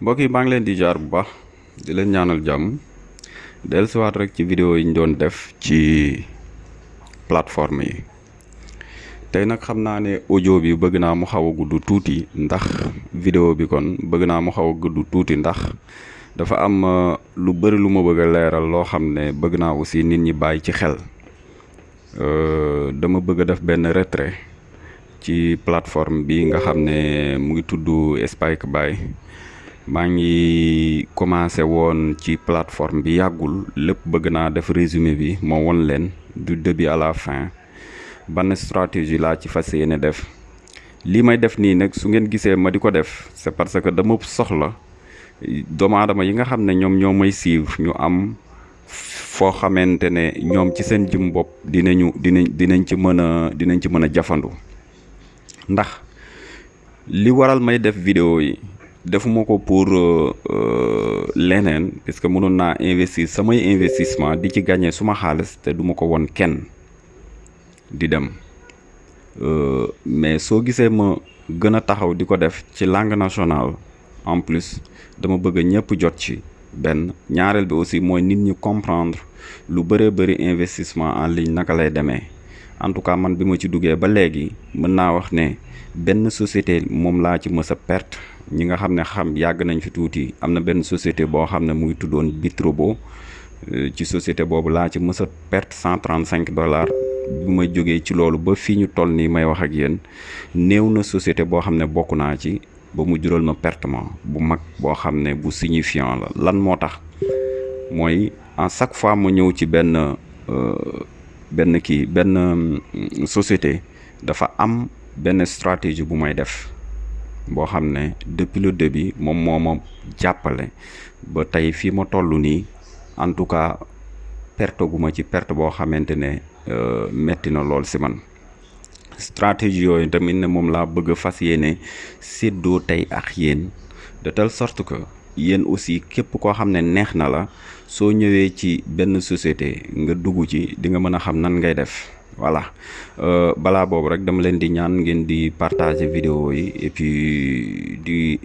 mbokk yi maa ngi leen di jaar bu baax di leen ñaanal jàmm dellusiwaat rek ci vidéo yi ñu doon def ci plateforme yi. Tey nag xam naa ne audio bi bëgg naa mu xaw a gudd tuuti ndax vidéo bi kon bëgg naa mu xaw a gudd tuuti ndax dafa am lu bëri lu ma bëgg a leeral loo xam ne bëgg naa aussi nit ñi bàyyi ci xel. Dama bëgg a def benn retrait ci plateforme bi nga xam ne mu ngi tudd Spike Buy maa ngi commencé woon ci plateforme bi yàggul lépp bëgg naa def résumé bi moo won leen du début à la fin. Ban stratégie laa ci fas def? Lii may def nii nag su ngeen gisee ma di ko def c'est parce que dama soxla doomu aadama yi nga xam ne ñoom ñoo may suivre ñu am foo xamante ne ñoom ci seen jëm bopp dinañu dinañ ci mën a dinañ ci mën a jafandu. Ndax li waral may def vidéo yi defuma ko pour leneen parce que mënoon naa investir investissement di ci gagner suma xaalis te duma ko won kenn di dem. Mais soo gisee ma gën a taxaw di ko def ci langue nationale en plus dama bëgg ñëpp jot ci benn. Ñaareel bi aussi mooy nit ñi comprendre lu bëree bëri investissement en ligne naka lay demee. En tout cas man bi ma ci duggee ba léegi mën naa wax ne benn société moom laa ci mës a perte ñi nga xam ne xam yàgg nañ fi tuuti. Am na benn société boo xam ne mu ngi tuddoon Bitrobo. Ci société boobu laa ci mës a perte cent trente cinq dollars. Bi ma jógee ci loolu ba fii ñu toll nii may wax ak yéen société ci ba mu jural ma pertement bu mag boo xam ne bu signifiant la. Lan moo tax? Mooy en chaque fois ma ñëw ci benn benn kii benn société dafa am benn stratégie bu may def boo xam ne depuis le début moom moo ma jàppale. Ba tey fii ma toll nii en tout cas perte gu ma ci perte boo xamante ne metti na lool si man. Stratégie yooyu tamit ne moom laa bëgg fas séddoo tey ak yéen de telle sorte que yéen aussi képp koo xam ne neex na la soo ñëwee ci société nga dugg ci di nga mën a xam nan ngay def voilà. Balaa boobu rek dama leen di ñaan ngeen di partager vidéo yi et puis di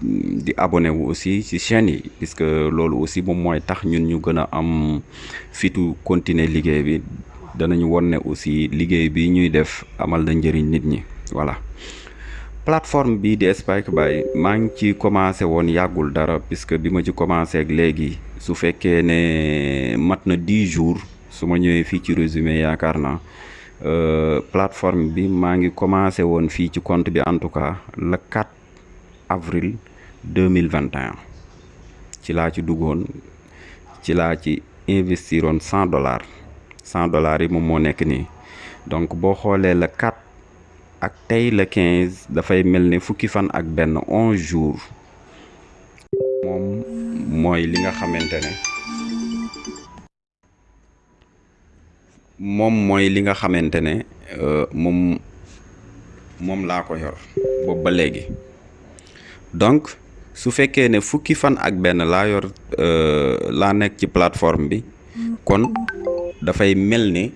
di abonné wu aussi ci chaîne yi puisque loolu aussi moom mooy tax ñun ñu gën a am fitu continuer liggéey bi. Danañu won ne aussi liggéey bi ñuy def amal na njëriñ nit ñi. Voilà. Plateforme bii di Spike Buy maa ngi ci commencé woon yàggul dara puisque bi ma ci commencé ak léegi su fekkee ne mat na dix jours su ma ñëwee fii résumé yaakaar naa plateforme bi maa commencé woon fii ci compte bi en tout cas le 4 avril 2021 ci laa ci duggoon ci ci dollars. Cent dollars yi moom moo nekk donc boo le 4 ak le 15 dafay mel ne fukki fan ak benn onze jours. Moom mooy li nga xamante moom mooy li nga xamante ne moom moom laa ko yor boobu ba léegi. Donc su fekkee ne fukki fan ak benn laa yor laa nekk ci plateforme bi kon dafay mel ni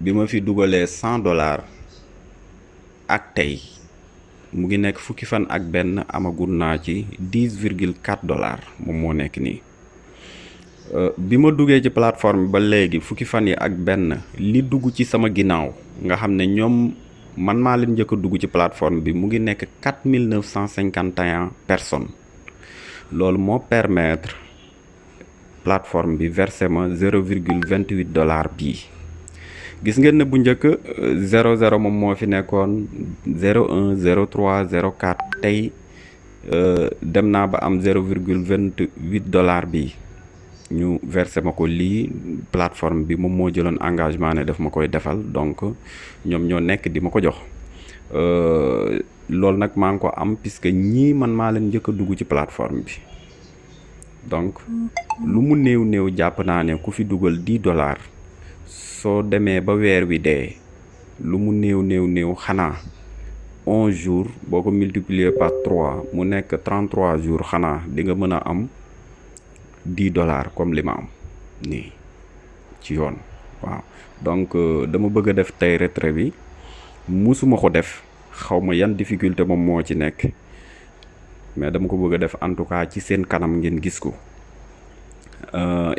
bi ma fi dugalee cent dollars ak tey mu ngi nekk fukki fan ak benn amagul naa ci dix virgule quatre dollars moom moo nekk nii bi ma duggee ci plateforme ba léegi fukki fan yi ak benn li dugg ci sama ginnaaw nga xam ne ñoom man maa leen njëkk a dugg ci plateforme bi mu ngi nekk quatre mille neuf cent cinquante et un personnes. Loolu moo permettre plateforme bi versé ma zéro virgule vingt huit dollars bii. Gis ngeen ne bu njëkk zéro zéro moom moo fi nekkoon zéro un zéro trois zéro quatre tey dem naa ba am zéro virgule vingt huit dollars bii ñu versé ma ko lii plateforme bi moom moo jëloon engagement ne daf ma koy defal donc ñoom ñoo nekk di ma ko jox loolu nag maa ngi ko am puisque ñii man maa leen njëkk a dugg ci plateforme bi. Donc lu mu néew néew jàpp naa ne ku fi dugal dix dollars soo demee ba weer wi dee lu mu néew néew néew xanaa onze jours boo ko multiplier par trois mu nekk trente trois jours xanaa di nga mën a am dix dollars comme li ma am nii ci yoon waaw donc dama bëgg def tey retrait bi musuma ko def. Xaw ma yan difficulté moom moo ci nekk. Mais dama ko bëgg def en tout cas ci seen kanam ngeen gis ko.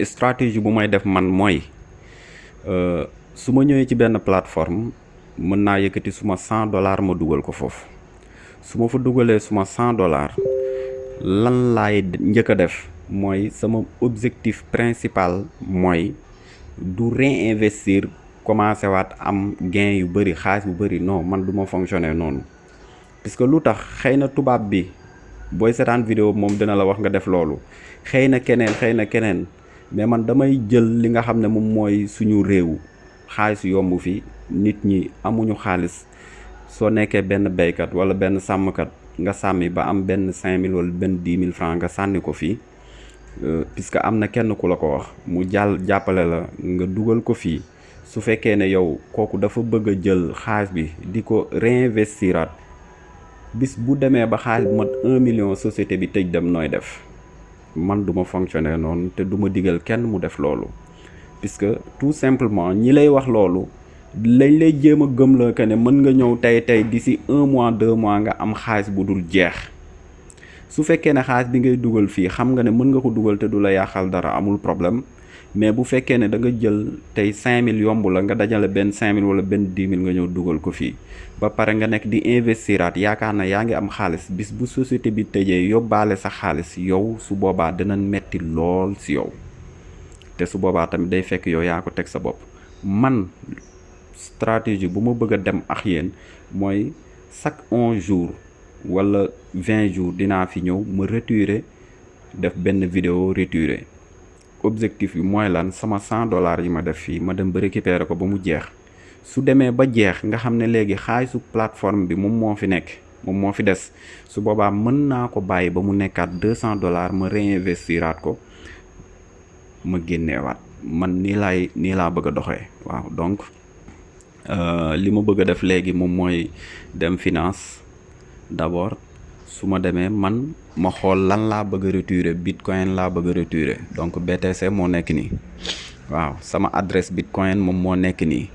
Stratégie bu may def man mooy su ma ñëwee ci benn plateforme mën naa yëkkati suma cent dollars ma dugal ko foofu. Su ma fa dugalee suma cent dollars lan laay njëkk def mooy sama objectif principal mooy du réinvestir commencé waat am gain yu bëri xaalis bu bëri non man du ma fonctionner noonu. Puisque lu tax? Xëy na tubaab bi booy seetaan vidéo moom dina la wax nga def loolu. Xëy na keneen xëy na keneen mais man damay jël li nga xam ne moom mooy suñu réew. Xaalis yomb fi nit ñi amuñu xaalis. Soo nekkee benn béykat wala nga ba am cinq mille wala benn dix mille francs nga sànni ko puisque am na kenn ku la ko wax mu jàll jàppale la nga dugal ko fii. Su fekkee ne yow kooku dafa bëgg jël xaalis bi di ko réinvestiraat bis bu demee ba xaalis mat un million société bi tëj dem nooy def. Man duma fonctionner noonu te duma digal kenn mu def loolu. Puisque tout simplement ñi lay wax loolu lañ lay jéem a gëm la que ne mën nga ñëw tey tey d'ici un mois deux mois nga am xaalis bu dul jeex su fekkee ne xaalis bi ngay dugal fii xam nga ne mën nga ko dugal te du la yàqal dara amul problème. Mais bu fekkee ne da nga jël tey 5000 yomb la nga dajale benn 5000 wala benn 10 000 nga ñëw dugal ko fii. Ba pare nga nekk di investiraat yaakaar na yaa ngi am xaalis. Bis bu société bi tëjee yóbbaale sa xaalis yow su boobaa dina metti lool si yow. Te su boobaa tamit day fekk yow yaa ko teg sa bopp. Man stratégie bu ma bëgg a dem ak yéen mooy chaque 11 jours wala 20 jours dinaa fi ñëw ma retirer def benn vidéo retirer. Objectif bi mooy lan sama 100 dollars yi ma def fii ma dem ba récupérer ko ba mu jeex. Su demee ba jeex nga xam ne léegi xaalisu plateforme bi moom moo fi nekk moom moo fi des. Su boobaa mën naa ko bàyyi ba mu nekkaat 200 dollars ma réinvestiraat ko ma génneewaat. Man nii laay nii laa bëgg a waaw. Donc li ma bëgg def léegi moom mooy dem finance d'abord su ma demee man ma xool lan laa bëgg retirer bitcoin laa bëgg retirer. Donc BTC moo nekk nii. Waaw sama adresse bitcoin moom moo nekk nii.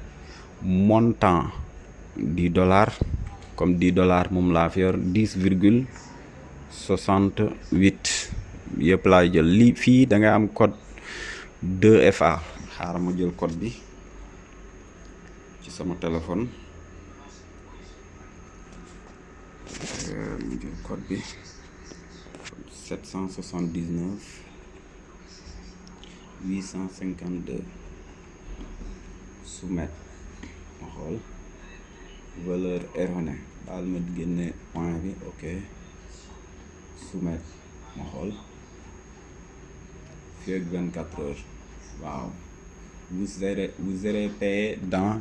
Montant 10 dollars comme 10 dollars moom laa fi yor 10 virgule 68 yëpp laay jël. Lii fii da ngay am code 2FA xaaral ma jël code bi ci sama téléphone code bi. 779 852 soumettre ma xool. Valeur erronée. Baal ma point bi ok. Soumettre ma xool. Fii ak 24 heures. Waaw. Vous serez vous serez payé dans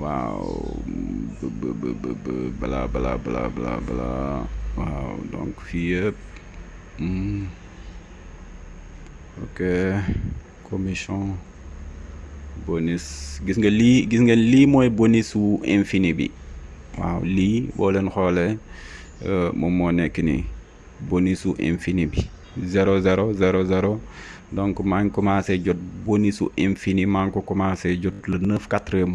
waaw. Bala bala bala bala bala waaw donc fii yëpp ok. Commission bonus. Gis nga lii gis nga bonus wu infini bi. Waaw lii boo nii. Bonus wu infini bi. Zéro zéro zéro zéro donc ngi commencé jot bonus su infini maa ngi ko commencé jot le neuf quatrième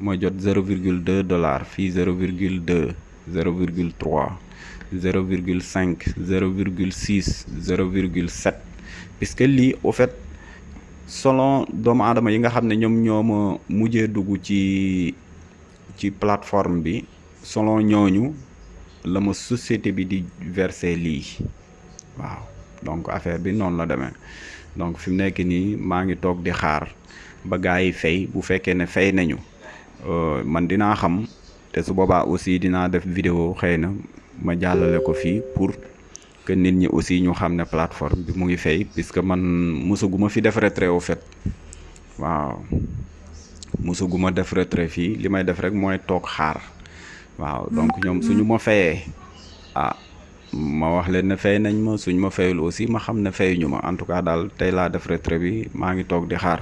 mois jot zéro virgule deux dollars zéro virgule six zéro virgule sept. Puisque lii au fait selon doomu aadama yi nga xam ne ñoom ñoo ma mujjee dugg ci ci plateforme selon ñooñu la société bi di donc affaire bi noonu la demee. Donc fi mu nekk nii maa ngi toog di xaar ba gars yi fay bu fekkee ne fay nañu man dinaa xam te su boobaa aussi dinaa def vidéo xëy na ma jàllale ko fii pour que nit ñi aussi ñu xam ne plateforme bi mu ngi fay puisque man mosaguma fi def retrait au fait. Waaw. Mosaguma def retrait fii. Li may def rek mooy toog xaar. Waaw. Donc ñoom suñu ma fayee ah ma wax leen ne fay nañ ma suñ ma fayul aussi ma xam ne fayuñu ma. En tout cas daal tey laa def retrait bi maa ngi toog di xaar.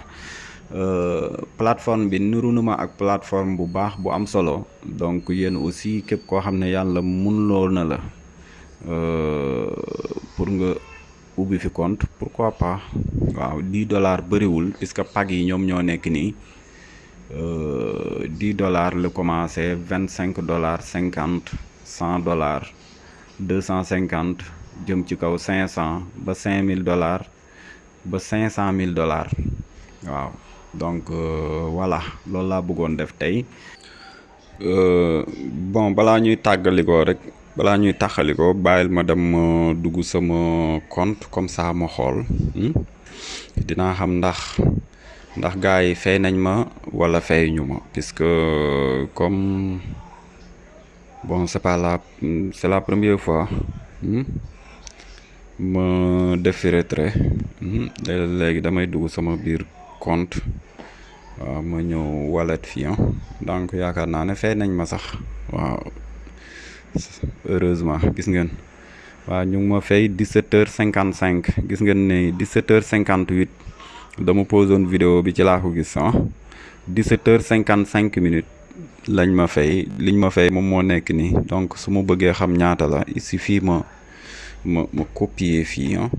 Plateforme bi nuru na ma ak plateforme bu baax bu am solo. Donc yéen aussi képp koo xam ne yàlla mun loo na la pour nga ubbi fi compte pourquoi pas? Waaw 10 dollars bëriwul puisque pag yi ñoom ñoo nekk nii. 10 dollars la commencé 25 dollars 50 100 dollars 250 jëm ci kaw 500 ba 5000 dollars ba 500 000 dollars. Waaw donc voilà loolu laa bëggoon def tey. Bon balaa ñuy tàggalikoo rek balaa ñuy ma dem sama compte comme ça ma comme bon c'est pas la c'est la première fois ma def fi retrait léegi damay dugg sama biir compte waaw ma ñëw wallet fii donc yaakaar naa ne fay nañ ma sax waaw. Heureusement gis ngeen. Waaw ñu ma fay 17 heures 55 gis ngeen ne 17 heures 58 dama posoon vidéo bi ci laa ko gis ah. 17 heures 55 minutes lañ ma fay liñ ma fay moom moo nekk donc su ma bëggee xam ñaata la ici fii ma ma ma copier fii ah.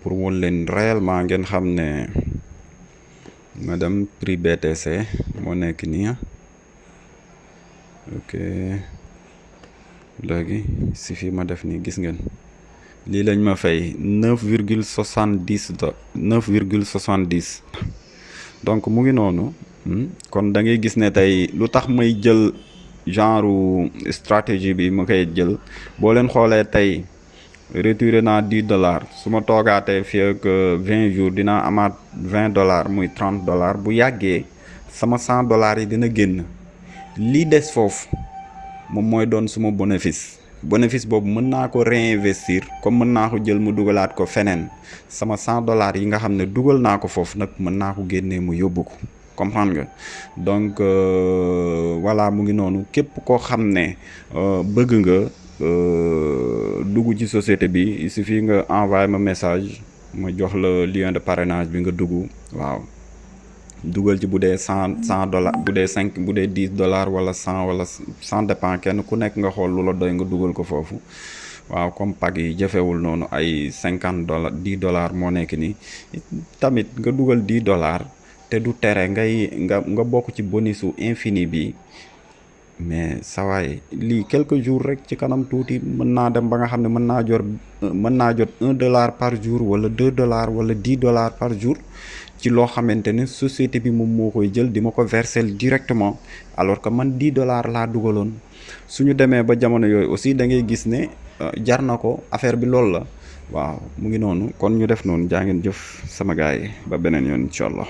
Pour won leen réellement ngeen xam ne ma dem prix BTC moo nekk nii ah. Ok. Léegi si fii ma def nii gis ngeen. Lii lañ ma fay neuf virgule soixante dix neuf virgule soixante dix donc mu ngi kon da ngay gis ne tey lu tax may jël genre stratégie bi ma koy jël boo leen xoolee tey retiré naa dix dollars su ma toogaatee fii ak vingt jours dinaa amaat vingt dollars muy trente dollars bu yàggee sama cent dollars yi dina génn. Lii des foofu moom mooy doon suma bénéfice. Bénéfice boobu mën naa ko réinvestir comme mën naa ko jël mu dugalaat ko feneen. Sama cent dollars yi nga xam ne dugal naa ko foofu nag mën naa ko génnee mu yóbbu ko comprendre nga. Donc voilà mu ngi noonu. Képp koo xam ne bëgg nga dugg ci société bi il suffit nga envoyé ma message ma jox la lien de parrainage bi nga dugg. Waaw. Dugal ci dee cent cent dollars bu dee cinq bu dee dix dollars wala cent wala cent dépend kenn ku nekk nga xool lu la doy nga dugal ko foofu. Waaw comme pag yi jafewul noonu ay cinquante dollars dix dollars moo nekk nii. Tamit nga dugal dix dollars te du tere ngay nga nga bokk ci bonusu infini bi. Mais sawaay lii quelques jours rek ci kanam tuuti mën naa dem ba nga xam ne mën naa jot mën jot un dollar par jour wala deux dollars wala dix dollars par jour ci loo xamante ne société bi moom moo koy jël di ma ko verser directement alors que man dix dollars laa dugaloon. Suñu demee ba jamono yooyu aussi da ngay gis ne jar na ko affaire bi loolu la waaw mu ngi noonu. Kon ñu def noonu. Jaa ngeen jëf sama gaay yi ba beneen yoon incha allah.